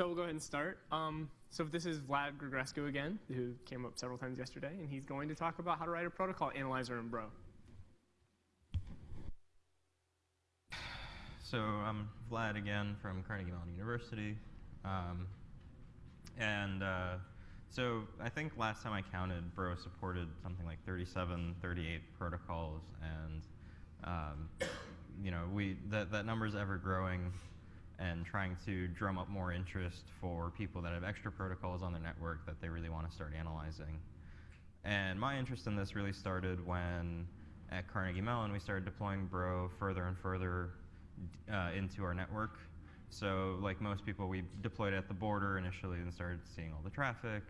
So we'll go ahead and start. Um, so this is Vlad Grigorescu again, who came up several times yesterday, and he's going to talk about how to write a protocol analyzer in Bro. So I'm Vlad again from Carnegie Mellon University. Um, and uh, so I think last time I counted, Bro supported something like 37, 38 protocols. And um, you know, we that, that number is ever growing and trying to drum up more interest for people that have extra protocols on their network that they really want to start analyzing. And my interest in this really started when at Carnegie Mellon we started deploying Bro further and further uh, into our network. So like most people, we deployed at the border initially and started seeing all the traffic.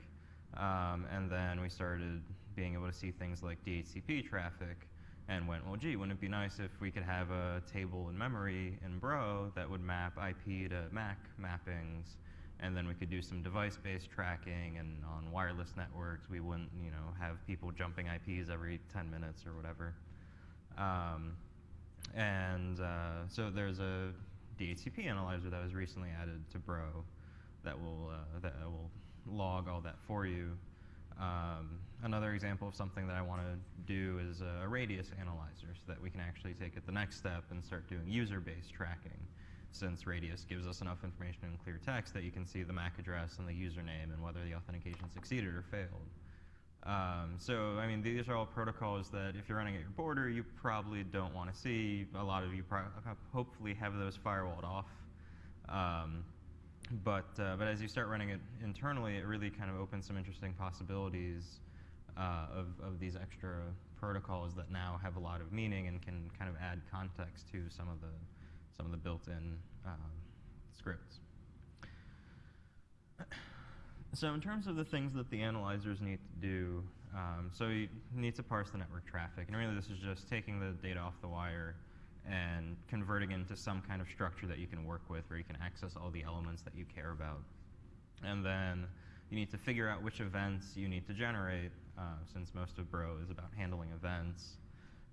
Um, and then we started being able to see things like DHCP traffic and went, well, gee, wouldn't it be nice if we could have a table in memory in Bro that would map IP to MAC mappings, and then we could do some device-based tracking, and on wireless networks, we wouldn't, you know, have people jumping IPs every 10 minutes or whatever. Um, and uh, so there's a DHCP analyzer that was recently added to Bro that will, uh, that will log all that for you. Um, another example of something that I want to do is a radius analyzer so that we can actually take it the next step and start doing user-based tracking since radius gives us enough information in clear text that you can see the MAC address and the username and whether the authentication succeeded or failed. Um, so, I mean, these are all protocols that if you're running at your border, you probably don't want to see. A lot of you hopefully have those firewalled off. Um, but, uh, but as you start running it internally, it really kind of opens some interesting possibilities uh, of, of these extra protocols that now have a lot of meaning and can kind of add context to some of the, some of the built-in um, scripts. So in terms of the things that the analyzers need to do, um, so you need to parse the network traffic. And really this is just taking the data off the wire and converting into some kind of structure that you can work with where you can access all the elements that you care about. And then you need to figure out which events you need to generate, uh, since most of Bro is about handling events,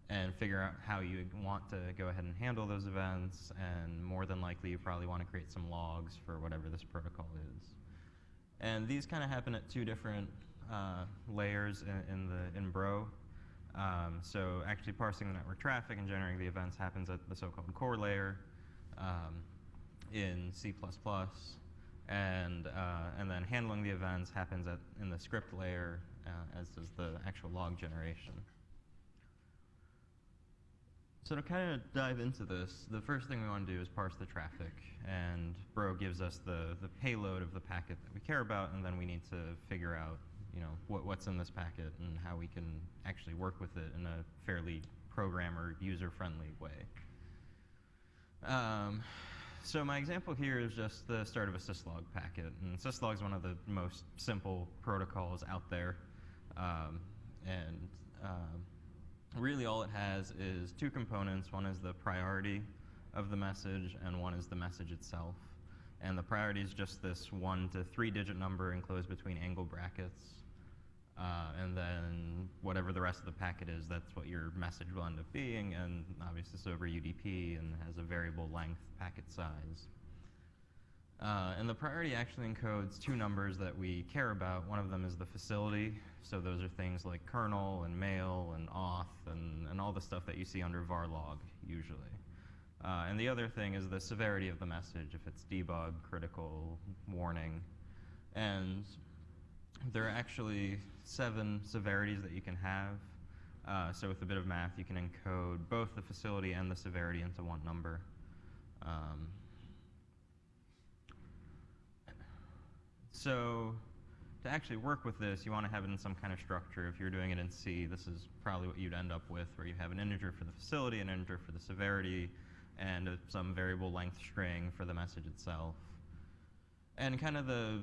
and figure out how you want to go ahead and handle those events. And more than likely, you probably want to create some logs for whatever this protocol is. And these kind of happen at two different uh, layers in, in, the in Bro. Um, so actually parsing the network traffic and generating the events happens at the so-called core layer um, in C++. And, uh, and then handling the events happens at, in the script layer, uh, as does the actual log generation. So to kind of dive into this, the first thing we want to do is parse the traffic. And Bro gives us the, the payload of the packet that we care about, and then we need to figure out you know, what, what's in this packet and how we can actually work with it in a fairly programmer, user-friendly way. Um, so my example here is just the start of a syslog packet. And syslog is one of the most simple protocols out there. Um, and um, really all it has is two components. One is the priority of the message, and one is the message itself. And the priority is just this one to three digit number enclosed between angle brackets. Uh, and then whatever the rest of the packet is, that's what your message will end up being. And obviously it's over UDP and has a variable length packet size. Uh, and the priority actually encodes two numbers that we care about. One of them is the facility. So those are things like kernel and mail and auth and, and all the stuff that you see under var log usually. Uh, and the other thing is the severity of the message, if it's debug, critical, warning. And there are actually seven severities that you can have. Uh, so with a bit of math, you can encode both the facility and the severity into one number. Um, so to actually work with this, you want to have it in some kind of structure. If you're doing it in C, this is probably what you'd end up with, where you have an integer for the facility, an integer for the severity, and a, some variable length string for the message itself. And kind of the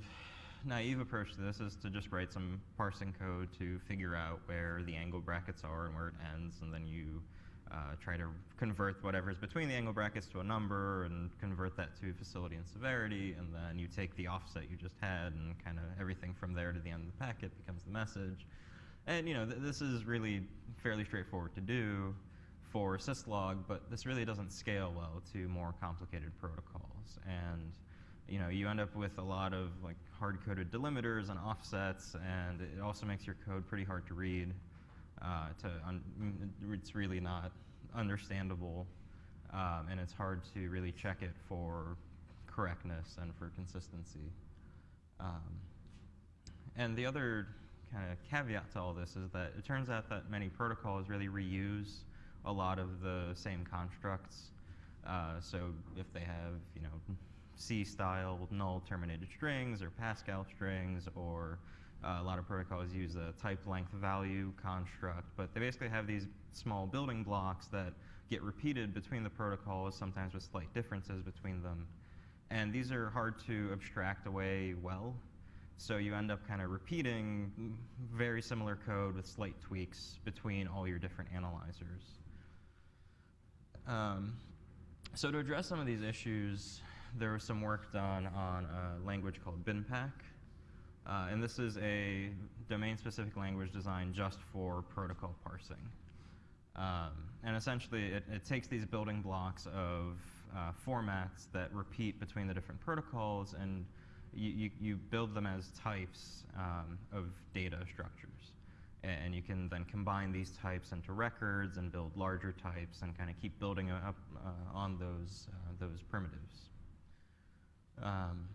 naive approach to this is to just write some parsing code to figure out where the angle brackets are and where it ends, and then you uh, try to convert whatever's between the angle brackets to a number and convert that to facility and severity, and then you take the offset you just had and kind of everything from there to the end of the packet becomes the message. And you know, th this is really fairly straightforward to do for syslog, but this really doesn't scale well to more complicated protocols. And you know, you end up with a lot of like hard-coded delimiters and offsets, and it also makes your code pretty hard to read. Uh, to it's really not understandable, um, and it's hard to really check it for correctness and for consistency. Um, and the other kind of caveat to all this is that it turns out that many protocols really reuse a lot of the same constructs. Uh, so if they have, you know, C-style null terminated strings or Pascal strings, or uh, a lot of protocols use a type length value construct, but they basically have these small building blocks that get repeated between the protocols, sometimes with slight differences between them. And these are hard to abstract away well. So you end up kind of repeating very similar code with slight tweaks between all your different analyzers. Um, so to address some of these issues, there was some work done on a language called BinPAC. Uh, and this is a domain-specific language designed just for protocol parsing. Um, and essentially, it, it, takes these building blocks of uh, formats that repeat between the different protocols, and you, you, you build them as types um, of data structures. And you can then combine these types into records and build larger types and kind of keep building up uh, on those, uh, those primitives. Um,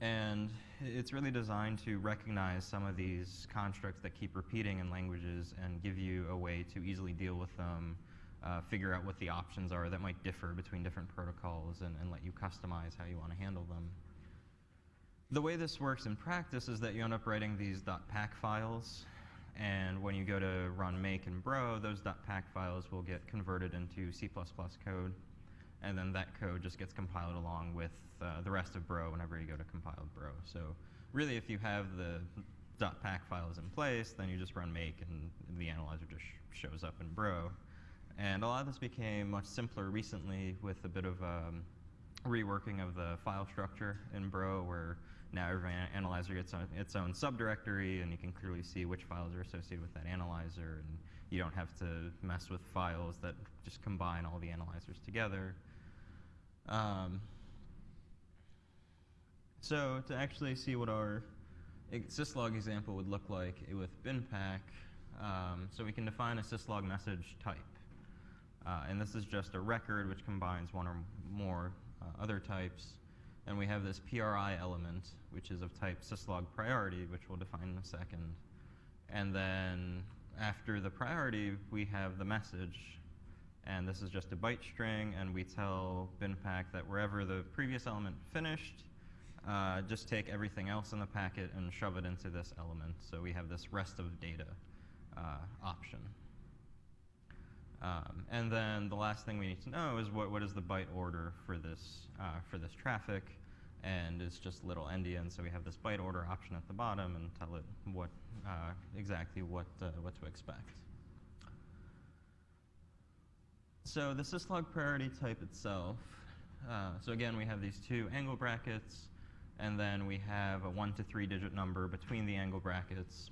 and it's really designed to recognize some of these constructs that keep repeating in languages and give you a way to easily deal with them, uh, figure out what the options are that might differ between different protocols, and, and let you customize how you want to handle them. The way this works in practice is that you end up writing these .pac files, and when you go to run make and bro, those .pac files will get converted into C++ code and then that code just gets compiled along with uh, the rest of Bro whenever you go to compile Bro. So really, if you have the .pac files in place, then you just run make, and the analyzer just sh shows up in Bro. And a lot of this became much simpler recently with a bit of um, reworking of the file structure in Bro, where now every analyzer gets its own subdirectory, and you can clearly see which files are associated with that analyzer, and you don't have to mess with files that just combine all the analyzers together. Um, so to actually see what our syslog example would look like with BinPAC, um, so we can define a syslog message type. Uh, and this is just a record which combines one or more uh, other types. And we have this PRI element, which is of type syslog priority, which we'll define in a second. And then after the priority, we have the message, and this is just a byte string, and we tell BinPAC that wherever the previous element finished, uh, just take everything else in the packet and shove it into this element. So we have this rest of data uh, option. Um, and then the last thing we need to know is what, what is the byte order for this, uh, for this traffic, and it's just little endian. So we have this byte order option at the bottom and tell it what uh, exactly what, uh, what to expect. So the syslog priority type itself, uh, so again, we have these two angle brackets, and then we have a one to three digit number between the angle brackets.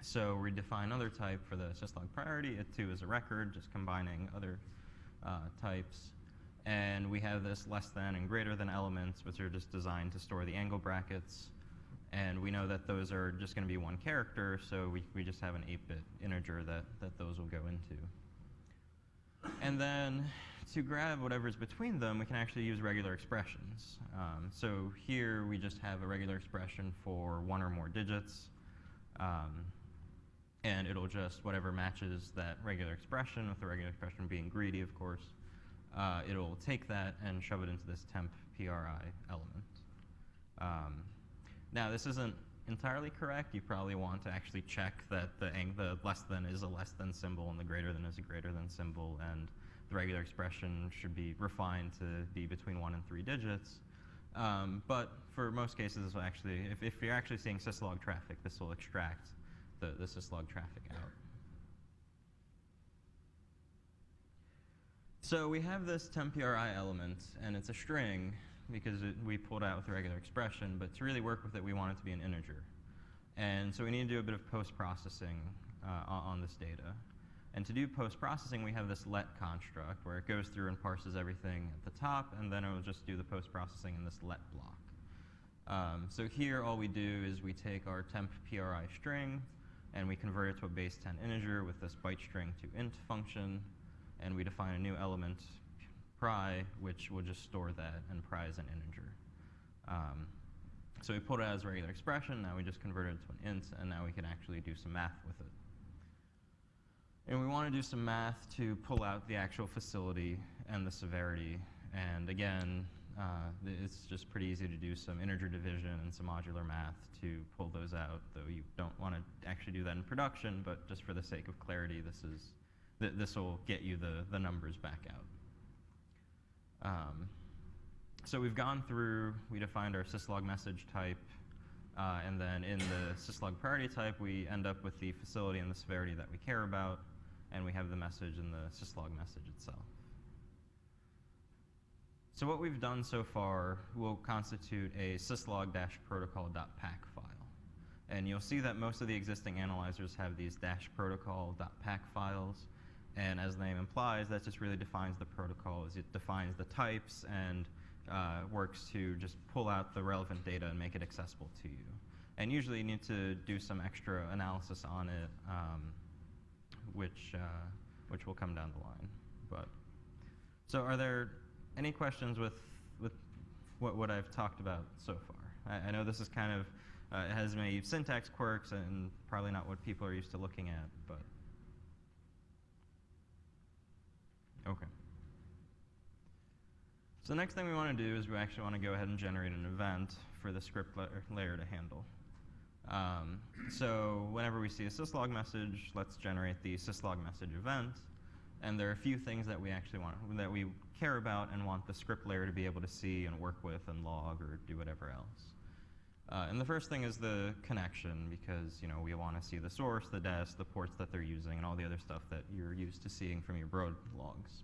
So we define another type for the syslog priority. It too is a record, just combining other uh, types. And we have this less than and greater than elements, which are just designed to store the angle brackets. And we know that those are just going to be one character, so we, we just have an 8-bit integer that, that those will go into. And then to grab whatever's between them, we can actually use regular expressions. Um, so here we just have a regular expression for one or more digits. Um, and it'll just, whatever matches that regular expression, with the regular expression being greedy, of course, uh, it'll take that and shove it into this temp PRI element. Um, now, this isn't entirely correct. You probably want to actually check that the, the less than is a less than symbol and the greater than is a greater than symbol, and the regular expression should be refined to be between one and three digits. Um, but for most cases, this will actually, if, if you're actually seeing syslog traffic, this will extract the, the syslog traffic out. So we have this temp.pri element, and it's a string, because it, we pulled out with a regular expression, but to really work with it, we want it to be an integer. And so we need to do a bit of post-processing uh, on, this data. And to do post-processing, we have this let construct where it goes through and parses everything at the top, and then it will just do the post-processing in this let block. Um, so here, all we do is we take our temp PRI string, and we convert it to a base 10 integer with this byte string to int function, and we define a new element, pri, which will just store that and pri as an integer. Um, so we put it as a regular expression, now we just convert it to an int, and now we can actually do some math with it. And we want to do some math to pull out the actual facility and the severity. And again, uh, it's just pretty easy to do some integer division and some modular math to pull those out, though you don't want to actually do that in production, but just for the sake of clarity, this is th this will get you the, the numbers back out. Um, so we've gone through, we defined our syslog message type, uh, and then in the syslog priority type, we end up with the facility and the severity that we care about, and we have the message in the syslog message itself. So what we've done so far will constitute a syslog-protocol.pac file. And you'll see that most of the existing analyzers have these dash protocol.pac files. And as the name implies, that just really defines the protocol it defines the types and uh, works to just pull out the relevant data and make it accessible to you. And usually you need to do some extra analysis on it, um, which, uh, which will come down the line. But, so are there any questions with, with what, what I've talked about so far? I, I know this is kind of, uh, it has many syntax quirks and probably not what people are used to looking at, but. Okay. So the next thing we want to do is we actually want to go ahead and generate an event for the script la layer to handle. Um, so whenever we see a syslog message, let's generate the syslog message event. And there are a few things that we actually want, that we care about and want the script layer to be able to see and work with and log or do whatever else. Uh, and the first thing is the connection because you know we want to see the source, the des, the ports that they're using, and all the other stuff that you're used to seeing from your Bro logs.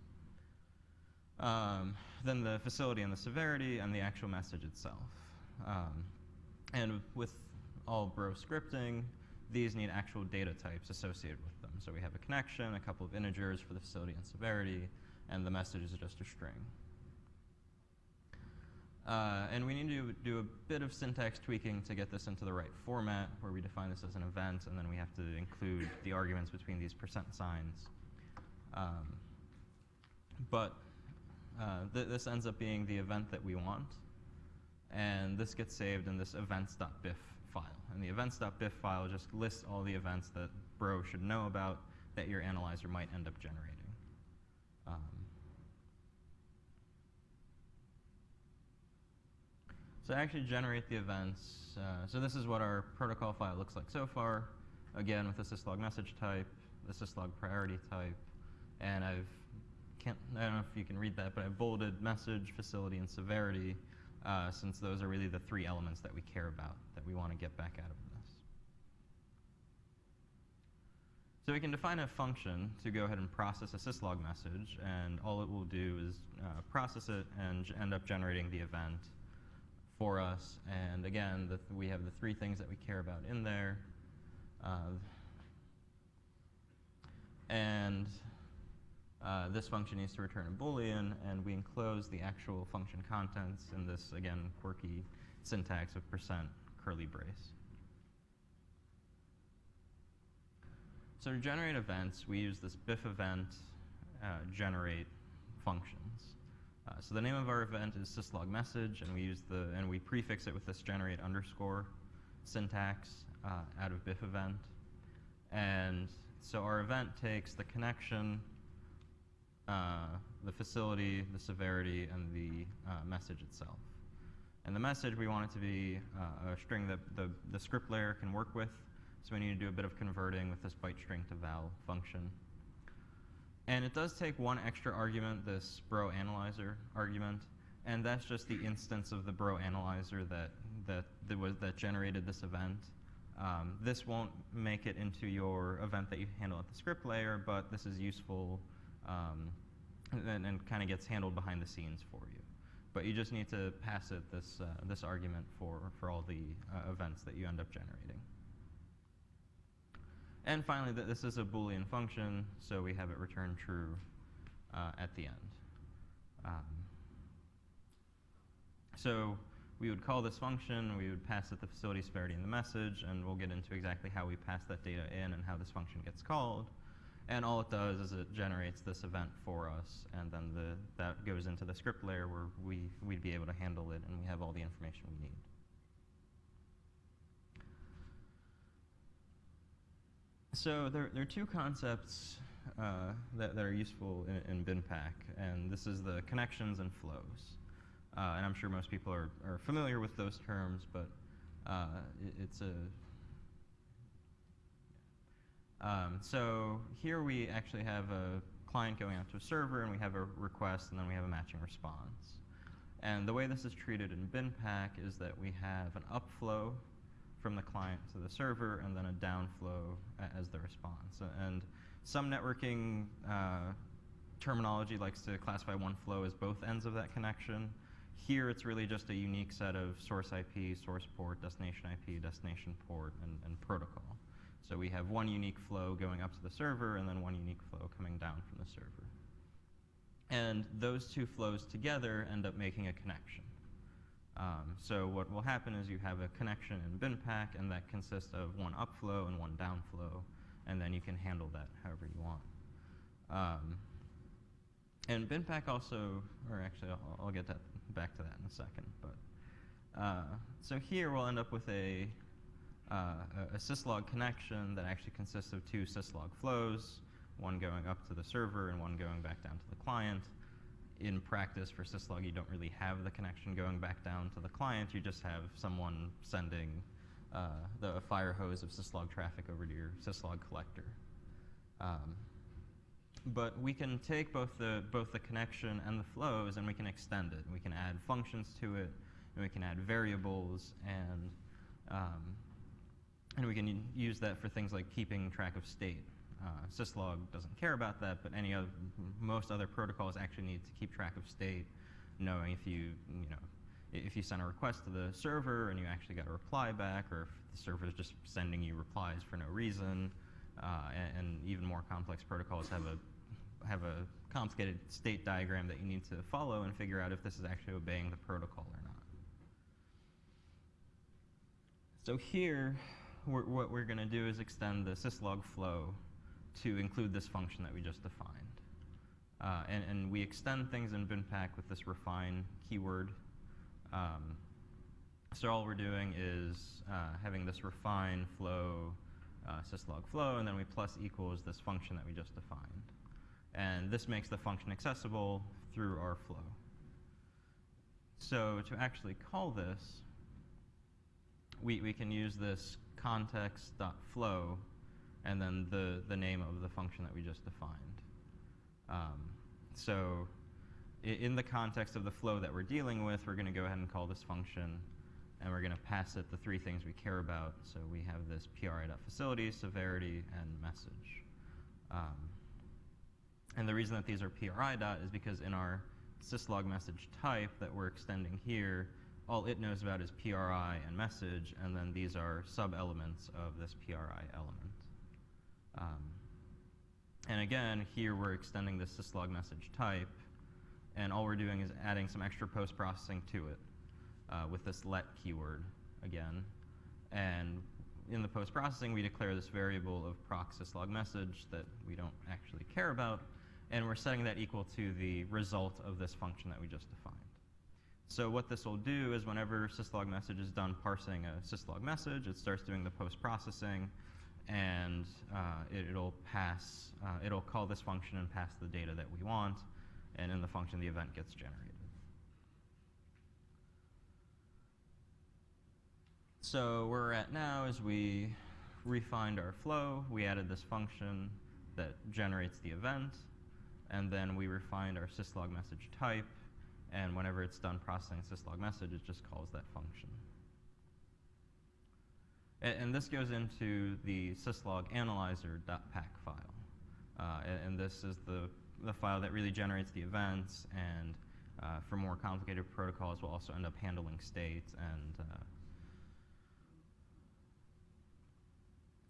Um, then the facility and the severity and the actual message itself. Um, and with all Bro scripting, these need actual data types associated with them. So we have a connection, a couple of integers for the facility and severity, and the message is just a string. Uh, and we need to do a bit of syntax tweaking to get this into the right format, where we define this as an event, and then we have to include the arguments between these percent signs. Um, but uh, th this ends up being the event that we want, and this gets saved in this events.bif file. And the events.bif file just lists all the events that Bro should know about that your analyzer might end up generating. Um, so to actually generate the events, uh, so this is what our protocol file looks like so far. Again, with the syslog message type, the syslog priority type, and I've can't, I don't know if you can read that, but I've bolded message, facility, and severity, uh, since those are really the three elements that we care about, that we want to get back out of this. So we can define a function to go ahead and process a syslog message, and all it will do is uh, process it and end up generating the event for us. And again, the, we have the three things that we care about in there. Uh, and uh, this function needs to return a boolean, and we enclose the actual function contents in this, again, quirky syntax of percent curly brace. So to generate events, we use this bif event uh, generate functions. Uh, so the name of our event is syslog message, and we use the and we prefix it with this generate underscore syntax uh, out of bif event. And so our event takes the connection, uh, the facility, the severity, and the uh, message itself. And the message we want it to be uh, a string that the, the script layer can work with. So we need to do a bit of converting with this byte string to val function. And it does take one extra argument, this bro analyzer argument, and that's just the instance of the bro analyzer that, that, that, was, that generated this event. Um, this won't make it into your event that you handle at the script layer, but this is useful um, and, and kind of gets handled behind the scenes for you. But you just need to pass it this, uh, this argument for, for all the uh, events that you end up generating. And finally, th this is a Boolean function, so we have it return true uh, at the end. Um, so we would call this function, we would pass it the facility severity in the message, and we'll get into exactly how we pass that data in and how this function gets called. And all it does is it generates this event for us, and then the, that goes into the script layer where we, we'd be able to handle it, and we have all the information we need. So there, there are two concepts uh, that, that are useful in, in BinPAC, and this is the connections and flows. Uh, and I'm sure most people are, are familiar with those terms, but uh, it, it's a um, so here we actually have a client going out to a server, and we have a request, and then we have a matching response. And the way this is treated in BinPAC is that we have an upflow from the client to the server, and then a downflow as the response. And some networking uh, terminology likes to classify one flow as both ends of that connection. Here, it's really just a unique set of source IP, source port, destination IP, destination port, and, and protocol. So we have one unique flow going up to the server, and then one unique flow coming down from the server. And those two flows together end up making a connection. So what will happen is you have a connection in BinPAC, and that consists of one upflow and one downflow, and then you can handle that however you want. Um, and BinPAC also, or actually, I'll, I'll get that back to that in a second. But uh, so here we'll end up with a uh, a syslog connection that actually consists of two syslog flows, one going up to the server and one going back down to the client. In practice, for syslog, you don't really have the connection going back down to the client. You just have someone sending uh, the fire hose of syslog traffic over to your syslog collector. Um, but we can take both the, both the connection and the flows and we can extend it. We can add functions to it, and we can add variables, and um, and we can use that for things like keeping track of state. Uh, syslog doesn't care about that, but any other, most other protocols actually need to keep track of state, knowing if you, you know, if you send a request to the server and you actually got a reply back, or if the server is just sending you replies for no reason, uh, and, and, even more complex protocols have a have a complicated state diagram that you need to follow and figure out if this is actually obeying the protocol or not. So here, what we're going to do is extend the syslog flow to include this function that we just defined. Uh, and, and, we extend things in BinPAC with this refine keyword. Um, so all we're doing is uh, having this refine flow, uh, syslog flow, and then we plus equals this function that we just defined. And this makes the function accessible through our flow. So to actually call this, we, we can use this context.flow and then the, the name of the function that we just defined. Um, so in the context of the flow that we're dealing with, we're going to go ahead and call this function, and we're going to pass it the three things we care about. So we have this pri.facility, severity, and message. Um, and the reason that these are pri dot is because in our syslog message type that we're extending here, all it knows about is PRI and message, and then these are sub-elements of this PRI element. Um, and again, here we're extending this syslog message type, and all we're doing is adding some extra post-processing to it uh, with this let keyword again. And in the post-processing, we declare this variable of proc syslog message that we don't actually care about, and we're setting that equal to the result of this function that we just defined. So what this will do is whenever syslog message is done parsing a syslog message, it starts doing the post-processing, and uh, it, will pass, uh, it'll call this function and pass the data that we want, and in the function the event gets generated. So where we're at now is we refined our flow, we added this function that generates the event, and then we refined our syslog message type, and whenever it's done processing syslog message, it just calls that function. And, and this goes into the syslog analyzer.pac file. Uh, and, and, this is the, the file that really generates the events, and uh, for more complicated protocols, we'll also end up handling states and uh,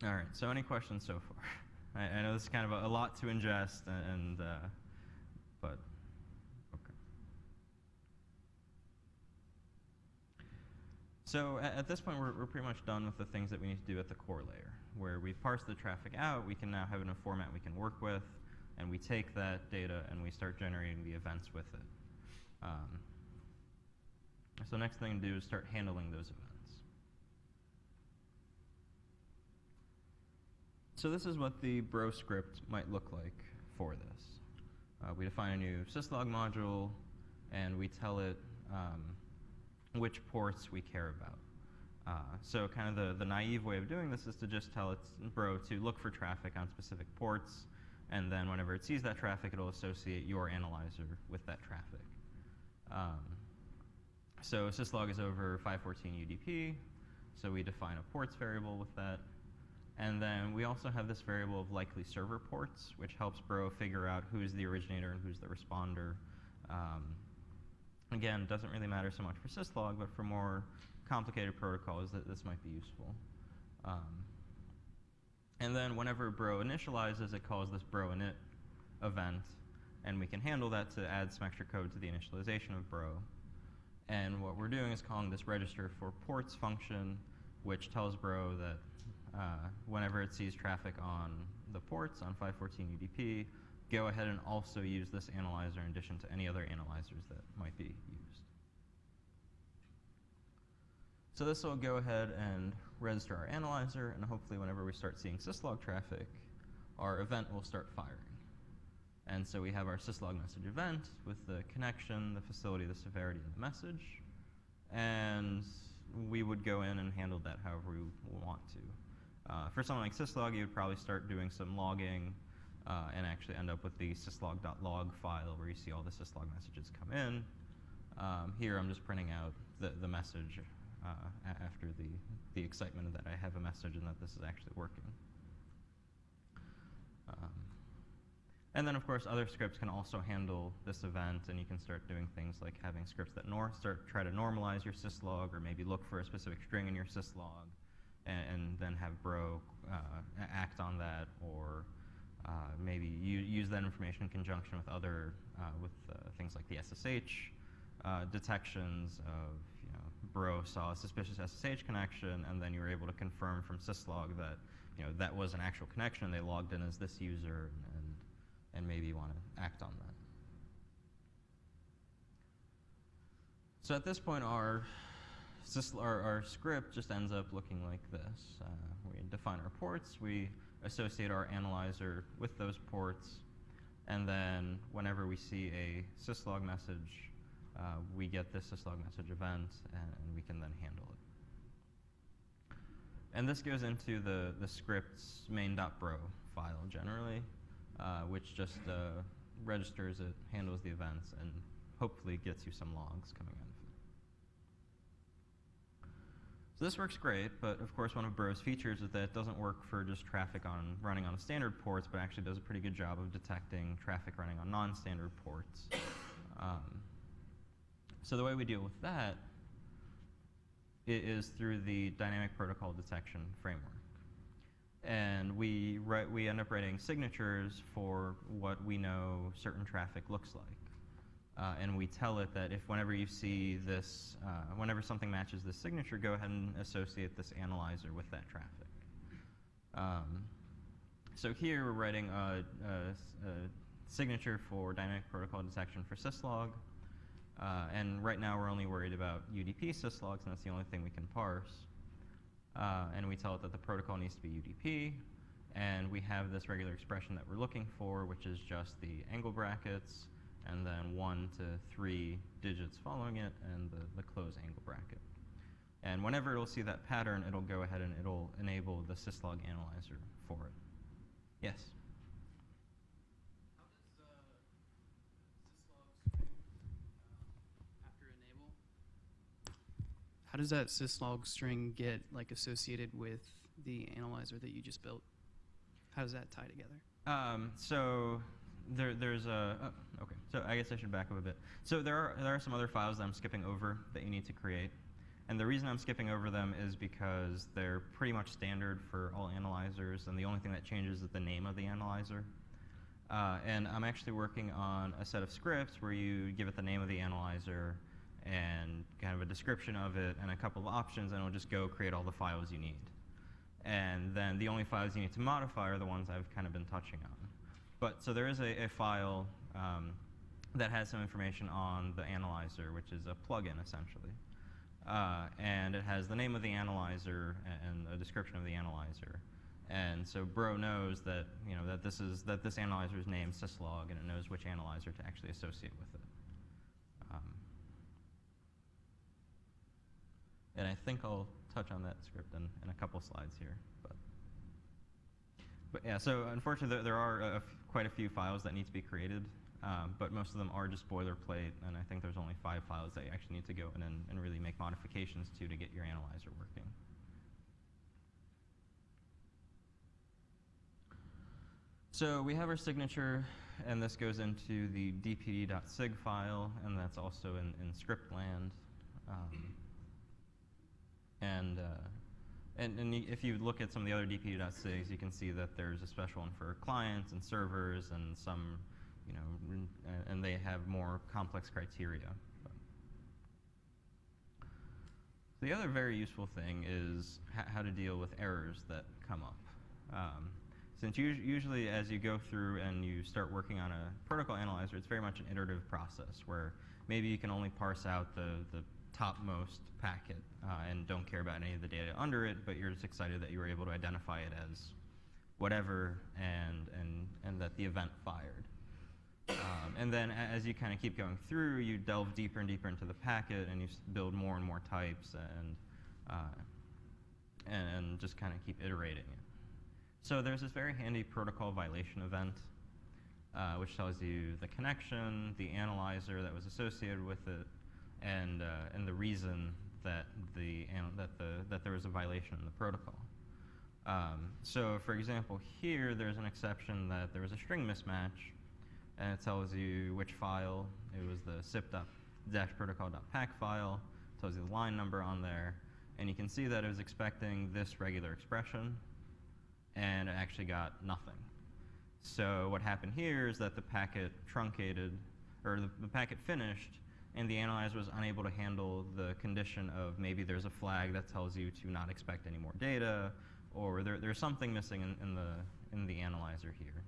All right. So, any questions so far? I, I know this is kind of a, a lot to ingest, a- and uh, but So at, at this point, we're, we're pretty much done with the things that we need to do at the core layer, where we've parsed the traffic out. We can now have it in a format we can work with, and we take that data and we start generating the events with it. Um, so next thing to do is start handling those events. So this is what the bro script might look like for this. Uh, we define a new syslog module, and we tell it um, which ports we care about. Uh, so kind of the, the naive way of doing this is to just tell its bro to look for traffic on specific ports, and then whenever it sees that traffic, it'll associate your analyzer with that traffic. Um, so syslog is over 514 UDP, so we define a ports variable with that. And then we also have this variable of likely server ports, which helps Bro figure out who's the originator and who's the responder. Um, again, doesn't really matter so much for syslog, but for more complicated protocols, that this might be useful. Um, and then whenever Bro initializes, it calls this Bro init event, and we can handle that to add some extra code to the initialization of Bro. And what we're doing is calling this register for ports function, which tells Bro that uh, whenever it sees traffic on the ports on 514 UDP, go ahead and also use this analyzer in addition to any other analyzers that might be used. So this will go ahead and register our analyzer, and hopefully whenever we start seeing syslog traffic, our event will start firing. And so we have our syslog message event with the connection, the facility, the severity, and the message. And we would go in and handle that however we want to. Uh, for something like syslog, you would probably start doing some logging uh, and actually end up with the syslog.log file where you see all the syslog messages come in. Um, here I'm just printing out the, the message uh, after the, the excitement that I have a message and that this is actually working. Um, and then, of course, other scripts can also handle this event, and you can start doing things like having scripts that nor- start try to normalize your syslog, or maybe look for a specific string in your syslog, and, and then have Bro uh, a- act on that, or uh, maybe use that information in conjunction with other uh, with uh, things like the SSH uh, detections of you know Bro saw a suspicious SSH connection, and then you were able to confirm from syslog that you know that was an actual connection. They logged in as this user, and and, maybe you want to act on that. So at this point, our, our, our script just ends up looking like this. Uh, we define our ports, we associate our analyzer with those ports, and then whenever we see a syslog message, uh, we get this syslog message event, and, and we can then handle it. And this goes into the, the script's main.bro file generally, uh, which just uh, registers it, handles the events, and hopefully gets you some logs coming out of it. So this works great, but of course one of Bro's features is that it doesn't work for just traffic on running on standard ports, but actually does a pretty good job of detecting traffic running on non-standard ports. Um, so the way we deal with that i- through the dynamic protocol detection framework. And we, write, we end up writing signatures for what we know certain traffic looks like. Uh, and we tell it that if whenever you see this, uh, whenever something matches this signature, go ahead and associate this analyzer with that traffic. Um, so here we're writing a, a- a signature for dynamic protocol detection for syslog. Uh, and right now we're only worried about UDP syslogs, and that's the only thing we can parse. Uh, and we tell it that the protocol needs to be UDP, and we have this regular expression that we're looking for, which is just the angle brackets, and then one to three digits following it, and the, the close angle bracket. And whenever it'll see that pattern, it'll go ahead and it'll enable the syslog analyzer for it. Yes? How does uh, syslog string uh, after enable? How does that syslog string get like associated with the analyzer that you just built? How does that tie together? Um, so there, there's a okay. So I guess I should back up a bit. So there are there are some other files that I'm skipping over that you need to create, And the reason I'm skipping over them is because they're pretty much standard for all analyzers, and the only thing that changes is the name of the analyzer. Uh, and I'm actually working on a set of scripts where you give it the name of the analyzer and kind of a description of it and a couple of options, and it'll just go create all the files you need. And then the only files you need to modify are the ones I've kind of been touching on. But so there is a, a file um, that has some information on the analyzer, which is a plugin essentially. Uh, and it has the name of the analyzer and a description of the analyzer. And so Bro knows that you know that this is that this analyzer is named syslog, and it knows which analyzer to actually associate with it. Um, and I think I'll touch on that script in, in a couple slides here. But, but yeah, so unfortunately, there, there are a, quite a few files that need to be created, um, but most of them are just boilerplate, and I think there's only five files that you actually need to go in and, and really make modifications to to get your analyzer working. So we have our signature, and this goes into the dpd.sig file, and that's also in, in scriptland. Um, and, uh, and, and if you look at some of the other dpd.sigs, you can see that there's a special one for clients and servers and some, you know, and they have more complex criteria. But the other very useful thing is how to deal with errors that come up. Um, since us- usually as you go through and you start working on a protocol analyzer, it's very much an iterative process where maybe you can only parse out the, the topmost packet uh, and don't care about any of the data under it, but you're just excited that you were able to identify it as whatever and, and, and that the event fired. Um, and then as you kind of keep going through, you delve deeper and deeper into the packet and you build more and more types and, uh, and, and just kind of keep iterating it. So there's this very handy protocol violation event, uh, which tells you the connection, the analyzer that was associated with it, and, uh, and the reason that, the, that, the, that there was a violation in the protocol. Um, so for example, here there's an exception that there was a string mismatch, and it tells you which file. It was the sip.protocol.pac file, it tells you the line number on there, and you can see that it was expecting this regular expression, and it actually got nothing. So what happened here is that the packet truncated, or the, the packet finished, and the analyzer was unable to handle the condition of maybe there's a flag that tells you to not expect any more data, or there, there's something missing in, in the in the analyzer here,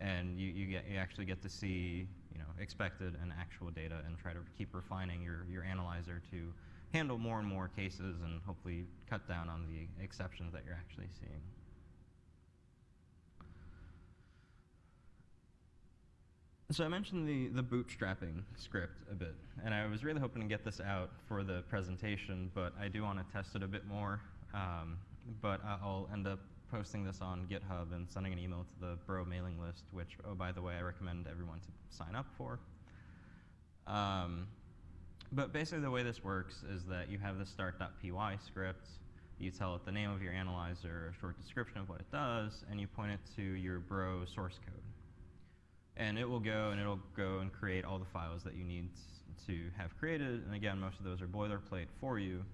and you, you get you actually get to see you know expected and actual data and try to keep refining your your analyzer to handle more and more cases and hopefully cut down on the exceptions that you're actually seeing. So I mentioned the, the bootstrapping script a bit, and I was really hoping to get this out for the presentation, but I do want to test it a bit more. Um, but I'll end up posting this on GitHub and sending an email to the Bro mailing list, which, oh, by the way, I recommend everyone to sign up for. Um, but basically the way this works is that you have the start.py script, you tell it the name of your analyzer, a short description of what it does, and you point it to your Bro source code and it will go and it'll go and create all the files that you need to have created. And again, most of those are boilerplate for you.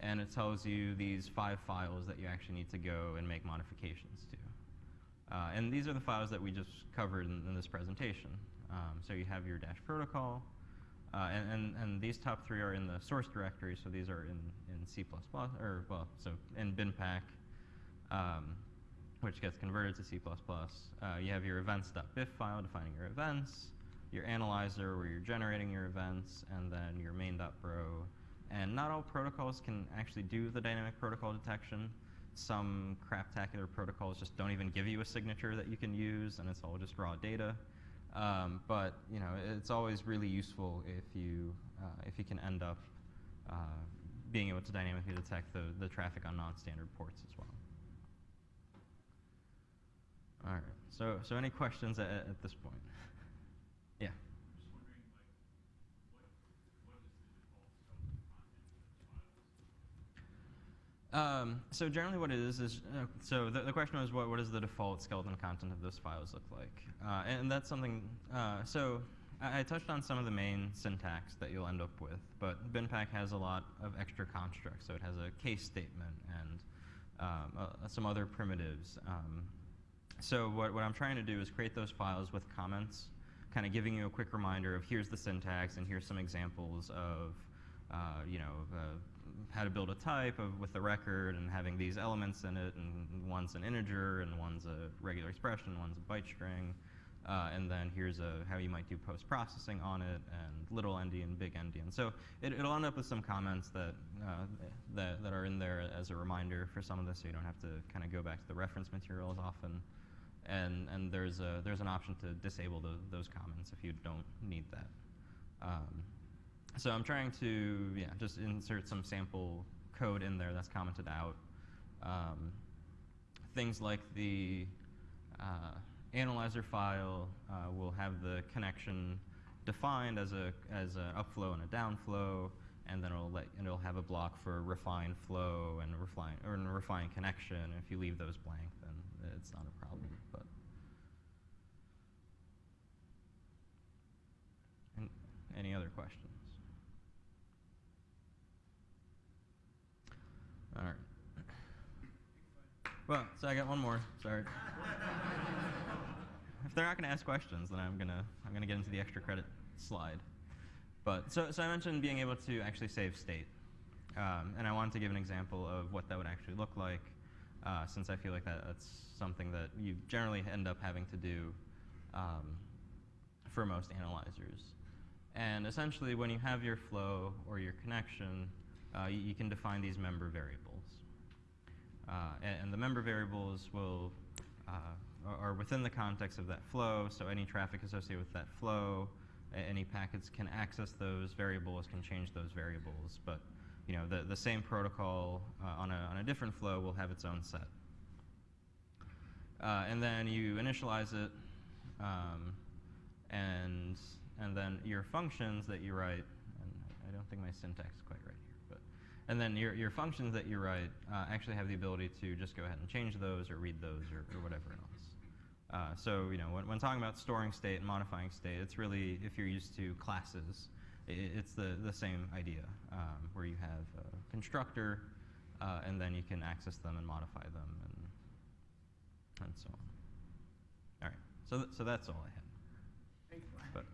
And it tells you these five files that you actually need to go and make modifications to. Uh, and these are the files that we just covered in, in this presentation. Um, so you have your dash protocol, uh, and, and, and these top three are in the source directory, so these are in, in C++, or well, so in BinPAC. Um, which gets converted to C++. Uh, you have your events.bif file defining your events, your analyzer where you're generating your events, and then your main.bro. And not all protocols can actually do the dynamic protocol detection. Some craptacular protocols just don't even give you a signature that you can use, and it's all just raw data. Um, but you know, it's always really useful if you uh, if you can end up uh, being able to dynamically detect the, the traffic on non-standard ports as well. All right. So, so any questions at, at this point? Yeah. Um, so generally what it is is, uh, so the, the question was what, what does the default skeleton content of those files look like? Uh, and, that's something, uh, so I, I touched on some of the main syntax that you'll end up with, but BinPAC has a lot of extra constructs. So it has a case statement and um, uh, some other primitives. Um, so what, what I'm trying to do is create those files with comments, kind of giving you a quick reminder of here's the syntax and here's some examples of, uh, you know, uh, how to build a type of with the record and having these elements in it, and one's an integer and one's a regular expression, one's a byte string, uh, and then here's a, how you might do post-processing on it, and little endian, big endian. So it, it'll end up with some comments that, uh, that, that are in there as a reminder for some of this, so you don't have to kind of go back to the reference material as often. And, and there's, a, there's an option to disable the, those comments if you don't need that. Um, so I'm trying to, yeah, just insert some sample code in there that's commented out. Um, things like the uh, analyzer file uh, will have the connection defined as a as an upflow and a downflow, and then it'll let it'll have a block for refine flow and refine or refine connection. If you leave those blank, then it's not a problem. But any other questions? All right. Well, so I got one more. Sorry. if they're not going to ask questions, then I'm gonna I'm gonna get into the extra credit slide. But so so I mentioned being able to actually save state, um, and I wanted to give an example of what that would actually look like, uh, since I feel like that, that's something that you generally end up having to do um, for most analyzers. And essentially, when you have your flow or your connection, uh, you, can define these member variables. Uh, and, and, the member variables will uh, are within the context of that flow, so any traffic associated with that flow, any packets can access those variables, can change those variables, but you know, the, the same protocol uh, on, a, on a different flow will have its own set. Uh, and then you initialize it, um, and, and then your functions that you write, and I don't think my syntax is quite right and then your, your functions that you write uh, actually have the ability to just go ahead and change those or read those or, or whatever else. Uh, so you know, when, when, talking about storing state and modifying state, it's really, if you're used to classes, it, it's the, the same idea, um, where you have a constructor, uh, and then you can access them and modify them, and, and so on. All right, so, th so that's all I had. But